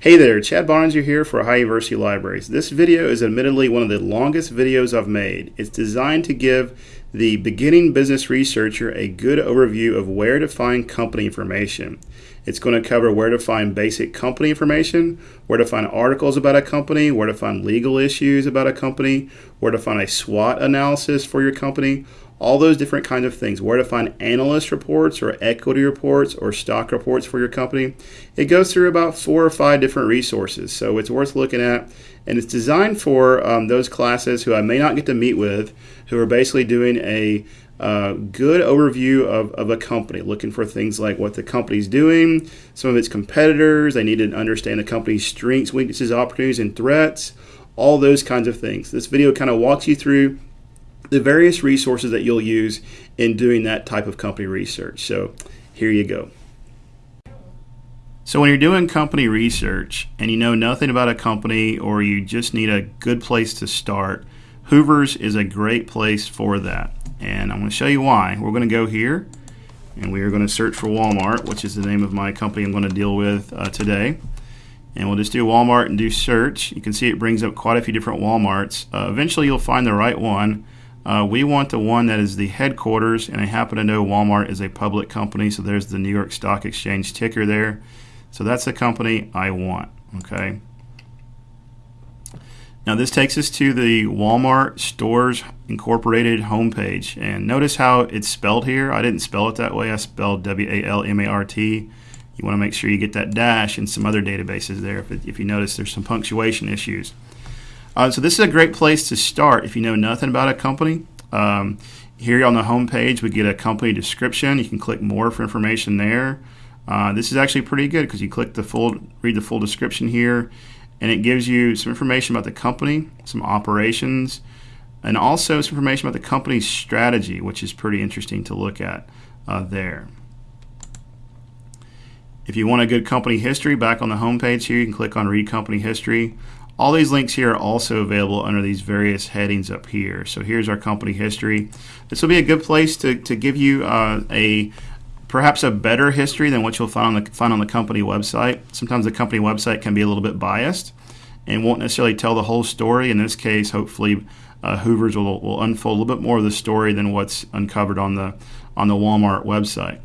Hey there, Chad Boeninger here for Ohio University Libraries. This video is admittedly one of the longest videos I've made. It's designed to give the beginning business researcher a good overview of where to find company information. It's going to cover where to find basic company information, where to find articles about a company, where to find legal issues about a company, where to find a SWOT analysis for your company, all those different kinds of things, where to find analyst reports or equity reports or stock reports for your company. It goes through about four or five different resources, so it's worth looking at. And it's designed for um, those classes who I may not get to meet with, who are basically doing a uh, good overview of, of a company, looking for things like what the company's doing, some of its competitors. They need to understand the company's strengths, weaknesses, opportunities, and threats, all those kinds of things. This video kind of walks you through the various resources that you'll use in doing that type of company research. So here you go. So when you're doing company research and you know nothing about a company or you just need a good place to start, Hoover's is a great place for that. And I'm going to show you why. We're going to go here and we are going to search for Walmart, which is the name of my company I'm going to deal with uh, today. And we'll just do Walmart and do search. You can see it brings up quite a few different Walmarts. Uh, eventually you'll find the right one. Uh, we want the one that is the headquarters, and I happen to know Walmart is a public company, so there's the New York Stock Exchange ticker there. So that's the company I want, okay? Now this takes us to the Walmart Stores Incorporated homepage, and notice how it's spelled here. I didn't spell it that way. I spelled W-A-L-M-A-R-T. You want to make sure you get that dash in some other databases there. If, it, if you notice there's some punctuation issues. Uh, so this is a great place to start if you know nothing about a company. Um, here on the home page, we get a company description. You can click more for information there. Uh, this is actually pretty good because you click the full, read the full description here, and it gives you some information about the company, some operations, and also some information about the company's strategy, which is pretty interesting to look at uh, there. If you want a good company history, back on the home page here, you can click on Read Company History. All these links here are also available under these various headings up here. So here's our company history. This will be a good place to, to give you uh, a perhaps a better history than what you'll find on the find on the company website. Sometimes the company website can be a little bit biased and won't necessarily tell the whole story. In this case, hopefully, uh, Hoover's will, will unfold a little bit more of the story than what's uncovered on the on the Walmart website.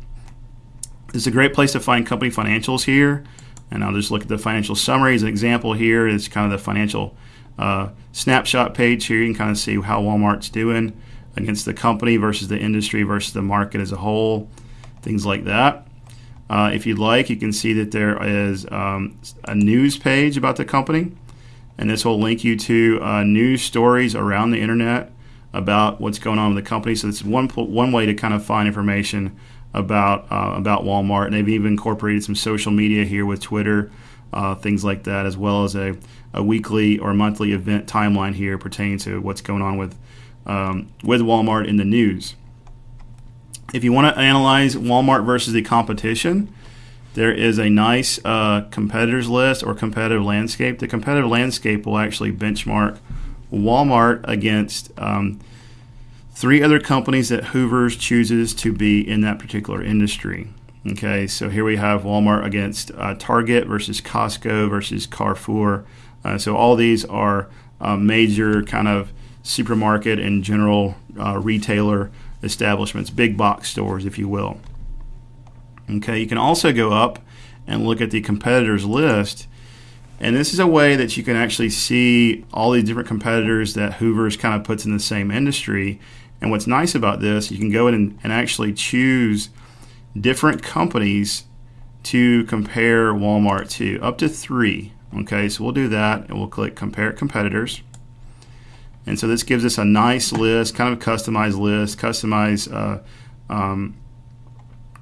Is a great place to find company financials here. And I'll just look at the financial summary as an example here. It's kind of the financial uh, snapshot page here. You can kind of see how Walmart's doing against the company versus the industry versus the market as a whole, things like that. Uh, if you'd like, you can see that there is um, a news page about the company, and this will link you to uh, news stories around the internet about what's going on with the company. So it's one one way to kind of find information about uh, about Walmart, and they've even incorporated some social media here with Twitter, uh, things like that, as well as a, a weekly or monthly event timeline here pertaining to what's going on with um, with Walmart in the news. If you want to analyze Walmart versus the competition, there is a nice uh, competitors list or competitive landscape. The competitive landscape will actually benchmark Walmart against um, three other companies that Hoover's chooses to be in that particular industry. Okay, so here we have Walmart against uh, Target versus Costco versus Carrefour. Uh, so all these are uh, major kind of supermarket and general uh, retailer establishments, big box stores, if you will. Okay, you can also go up and look at the competitors list. And this is a way that you can actually see all these different competitors that Hoover's kind of puts in the same industry and what's nice about this, you can go in and, and actually choose different companies to compare Walmart to, up to three. Okay, so we'll do that and we'll click Compare Competitors. And so this gives us a nice list, kind of a customized list, customized, uh, um,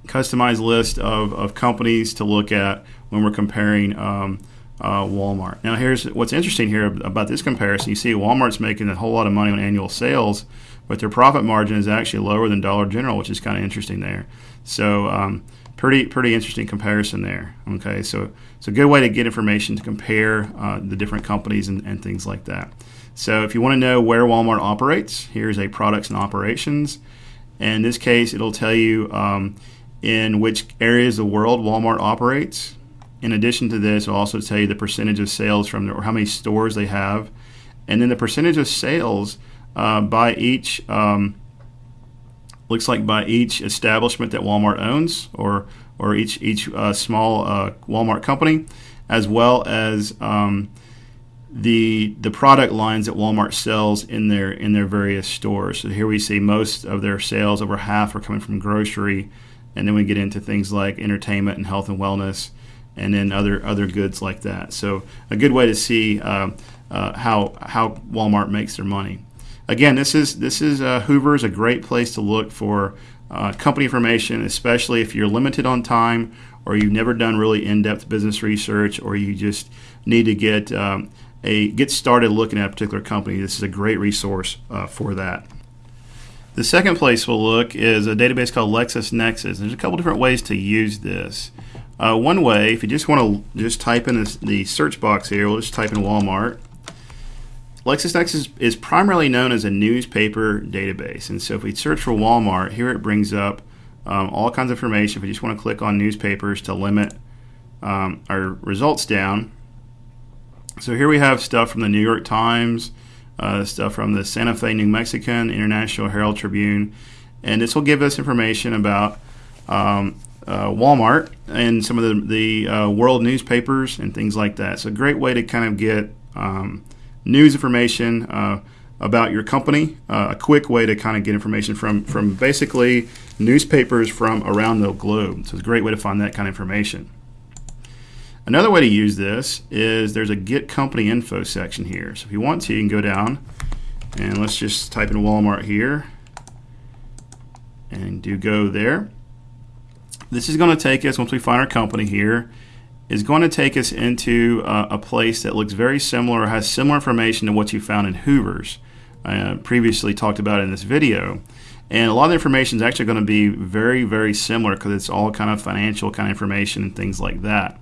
customized list of, of companies to look at when we're comparing um, uh, Walmart. Now, here's what's interesting here about this comparison. You see, Walmart's making a whole lot of money on annual sales, but their profit margin is actually lower than Dollar General, which is kind of interesting there. So um, pretty pretty interesting comparison there. Okay, so it's a good way to get information to compare uh, the different companies and, and things like that. So if you want to know where Walmart operates, here's a products and operations. And in this case, it'll tell you um, in which areas of the world Walmart operates. in addition to this, it'll also tell you the percentage of sales from the, or how many stores they have, and then the percentage of sales uh, by each. Um, looks like by each establishment that Walmart owns, or or each each uh, small uh, Walmart company, as well as um, the the product lines that Walmart sells in their in their various stores. So here we see most of their sales, over half, are coming from grocery, and then we get into things like entertainment and health and wellness, and then other other goods like that. So a good way to see uh, uh, how how Walmart makes their money. Again, this is this is uh, Hoover's a great place to look for uh, company information, especially if you're limited on time or you've never done really in-depth business research, or you just need to get um, a get started looking at a particular company, this is a great resource uh, for that. The second place we'll look is a database called LexisNexis. There's a couple different ways to use this. Uh, one way, if you just want to just type in this, the search box here, we'll just type in Walmart. LexisNexis is primarily known as a newspaper database. And so if we search for Walmart, here it brings up um, all kinds of information. If we just want to click on newspapers to limit um, our results down, so here we have stuff from the New York Times, uh, stuff from the Santa Fe New Mexican, International Herald Tribune, and this will give us information about um, uh, Walmart and some of the, the uh, world newspapers and things like that. It's a great way to kind of get um, news information uh, about your company, uh, a quick way to kind of get information from, from basically newspapers from around the globe. So it's a great way to find that kind of information. Another way to use this is there's a get company info section here. So if you want to, you can go down and let's just type in Walmart here and do go there. This is going to take us, once we find our company here, is going to take us into uh, a place that looks very similar has similar information to what you found in Hoover's. I uh, previously talked about in this video. And a lot of the information is actually going to be very, very similar because it's all kind of financial kind of information and things like that.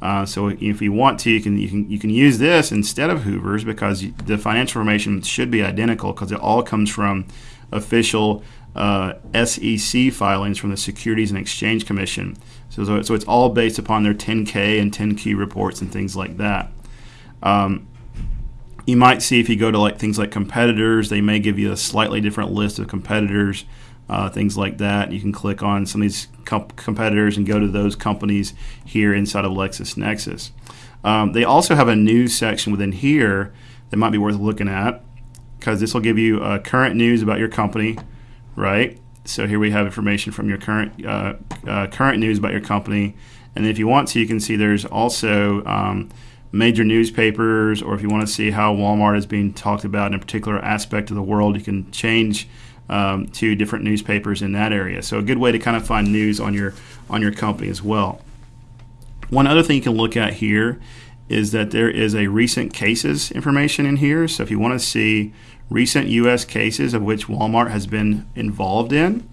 Uh, so if you want to, you can you can you can use this instead of Hoover's because the financial information should be identical because it all comes from official uh, SEC filings from the Securities and Exchange Commission. So, so, so it's all based upon their 10K and 10Q reports and things like that. Um, you might see if you go to like things like competitors, they may give you a slightly different list of competitors uh, things like that. You can click on some of these comp- competitors and go to those companies here inside of LexisNexis. Um, they also have a news section within here that might be worth looking at because this will give you uh, current news about your company, right? So here we have information from your current uh, uh, current news about your company, and if you want to, you can see there's also um, major newspapers, or if you want to see how Walmart is being talked about in a particular aspect of the world, you can change um, to different newspapers in that area. So a good way to kind of find news on your on your company as well. One other thing you can look at here is that there is a recent cases information in here. So if you want to see recent U.S. cases of which Walmart has been involved in,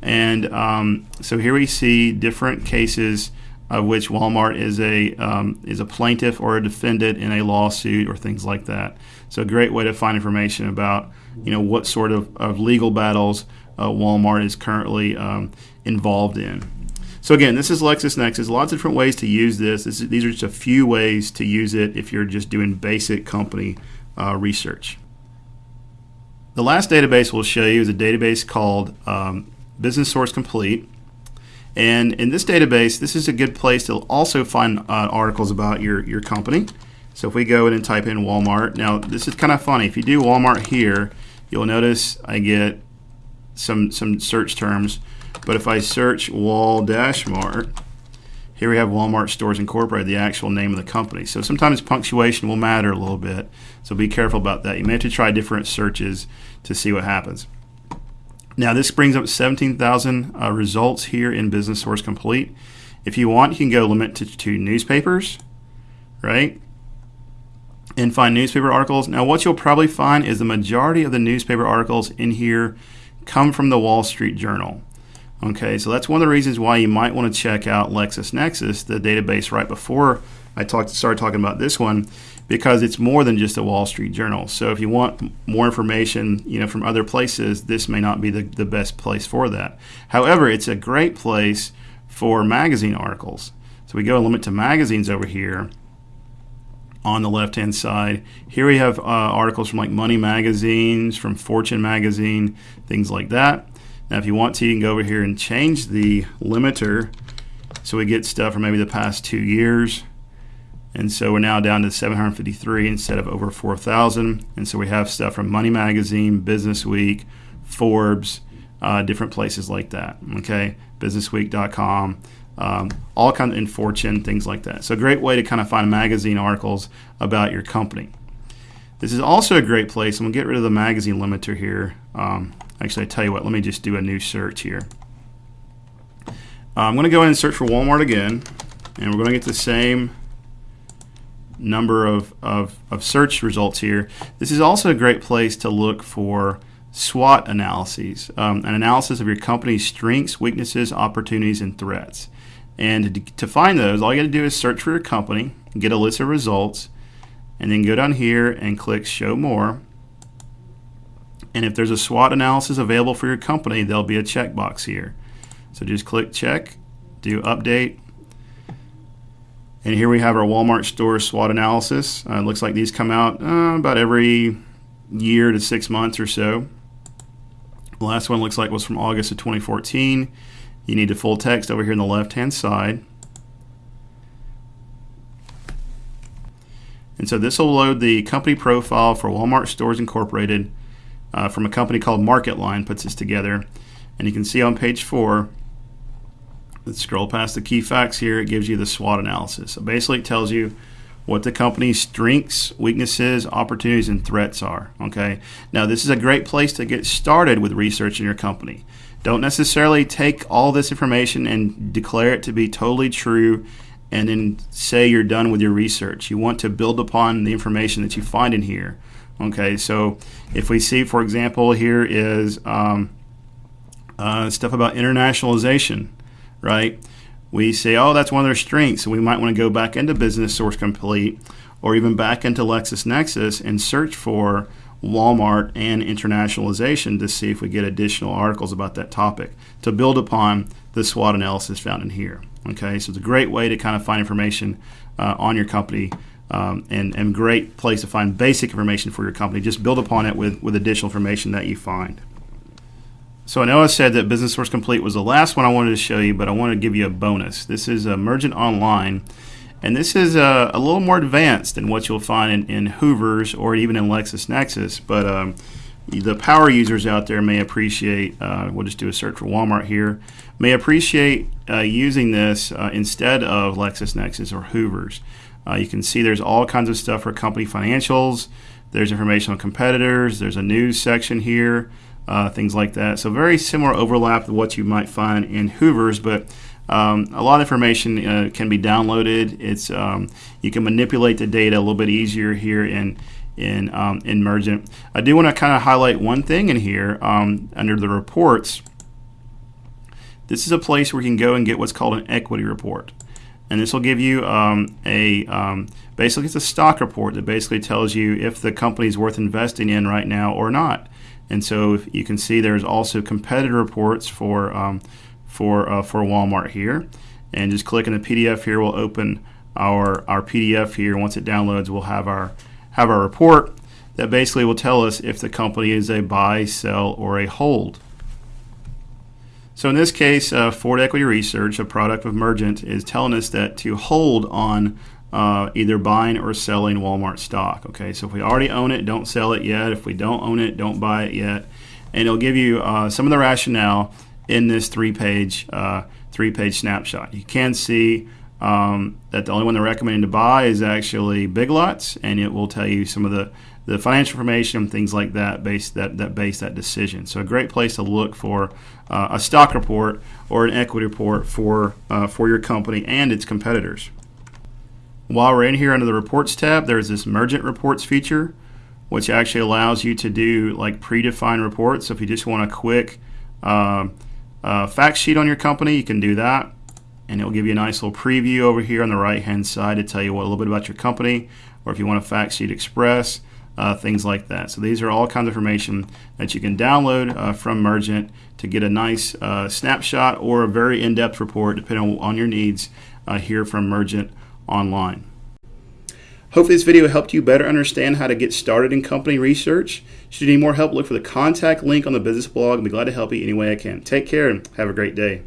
and um, so here we see different cases of which Walmart is a um, is a plaintiff or a defendant in a lawsuit or things like that. So a great way to find information about you know what sort of, of legal battles uh, Walmart is currently um, involved in. So again, this is LexisNexis. Lots of different ways to use this. this is, these are just a few ways to use it if you're just doing basic company uh, research. The last database we'll show you is a database called um, Business Source Complete. And in this database, this is a good place to also find uh, articles about your, your company. So if we go in and type in Walmart, now this is kind of funny. If you do Walmart here, you'll notice I get some some search terms. But if I search Wall Dash Mart, here we have Walmart Stores Incorporated, the actual name of the company. So sometimes punctuation will matter a little bit. So be careful about that. You may have to try different searches to see what happens. Now this brings up 17,000 uh, results here in Business Source Complete. If you want, you can go limit to, to newspapers, right? and find newspaper articles. Now, what you'll probably find is the majority of the newspaper articles in here come from the Wall Street Journal. Okay, so that's one of the reasons why you might want to check out LexisNexis, the database right before I talked started talking about this one, because it's more than just a Wall Street Journal. So if you want more information, you know, from other places, this may not be the, the best place for that. However, it's a great place for magazine articles. So we go and limit to magazines over here on the left hand side. Here we have uh, articles from like Money Magazines, from Fortune Magazine, things like that. Now, if you want to, you can go over here and change the limiter so we get stuff from maybe the past two years. And so we're now down to 753 instead of over 4,000. And so we have stuff from Money Magazine, Business Week, Forbes, uh, different places like that. Okay, businessweek.com, um, all kind of in Fortune, things like that. So a great way to kind of find magazine articles about your company. This is also a great place. I'm gonna get rid of the magazine limiter here. Um, actually, I tell you what, let me just do a new search here. Uh, I'm gonna go in and search for Walmart again, and we're gonna get the same number of, of, of search results here. This is also a great place to look for SWOT analyses, um, an analysis of your company's strengths, weaknesses, opportunities, and threats. And to, to find those, all you got to do is search for your company, get a list of results, and then go down here and click Show More. And if there's a SWOT analysis available for your company, there'll be a checkbox here. So just click Check, do Update, and here we have our Walmart store SWOT analysis. Uh, it looks like these come out uh, about every year to six months or so. The last one looks like was from August of 2014. You need the full text over here on the left hand side. And so this will load the company profile for Walmart Stores Incorporated uh, from a company called MarketLine puts this together. And you can see on page four, let's scroll past the key facts here, it gives you the SWOT analysis. So basically it tells you what the company's strengths, weaknesses, opportunities, and threats are. Okay. Now, this is a great place to get started with research in your company. Don't necessarily take all this information and declare it to be totally true and then say you're done with your research. You want to build upon the information that you find in here. Okay. So, if we see, for example, here is um, uh, stuff about internationalization, right? we say, oh, that's one of their strengths, and we might want to go back into Business Source Complete or even back into LexisNexis and search for Walmart and internationalization to see if we get additional articles about that topic to build upon the SWOT analysis found in here. Okay, so it's a great way to kind of find information uh, on your company um, and, and great place to find basic information for your company. Just build upon it with, with additional information that you find. So I know I said that Business Source Complete was the last one I wanted to show you, but I want to give you a bonus. This is Mergent Online, and this is uh, a little more advanced than what you'll find in, in Hoover's or even in LexisNexis, but um, the power users out there may appreciate, uh, we'll just do a search for Walmart here, may appreciate uh, using this uh, instead of LexisNexis or Hoover's. Uh, you can see there's all kinds of stuff for company financials, there's information on competitors, there's a news section here, uh, things like that. So very similar overlap to what you might find in Hoover's, but um, a lot of information uh, can be downloaded. It's um, you can manipulate the data a little bit easier here in in um, Mergent. I do want to kind of highlight one thing in here um, under the reports. This is a place where you can go and get what's called an equity report. And this will give you um, a um, basically it's a stock report that basically tells you if the company is worth investing in right now or not. And so you can see there's also competitor reports for um, for uh, for Walmart here. And just clicking the PDF here will open our our PDF here. Once it downloads, we'll have our have our report that basically will tell us if the company is a buy, sell, or a hold. So in this case, uh, Ford Equity Research, a product of Mergent, is telling us that to hold on uh, either buying or selling Walmart stock. Okay, so if we already own it, don't sell it yet. If we don't own it, don't buy it yet. And it'll give you uh, some of the rationale in this three-page uh, three-page snapshot. You can see um, that the only one they're recommending to buy is actually Big Lots, and it will tell you some of the the financial information, things like that, base that that base that decision. So a great place to look for uh, a stock report or an equity report for uh, for your company and its competitors. While we're in here under the reports tab, there's this Mergent reports feature, which actually allows you to do like predefined reports. So if you just want a quick uh, uh, fact sheet on your company, you can do that. And it'll give you a nice little preview over here on the right hand side to tell you what, a little bit about your company, or if you want a fact sheet express, uh, things like that. So these are all kinds of information that you can download uh, from Mergent to get a nice uh, snapshot or a very in-depth report, depending on, your needs uh, here from Mergent Online. Hopefully, this video helped you better understand how to get started in company research. Should you need more help, look for the contact link on the business blog. I'll be glad to help you any way I can. Take care and have a great day.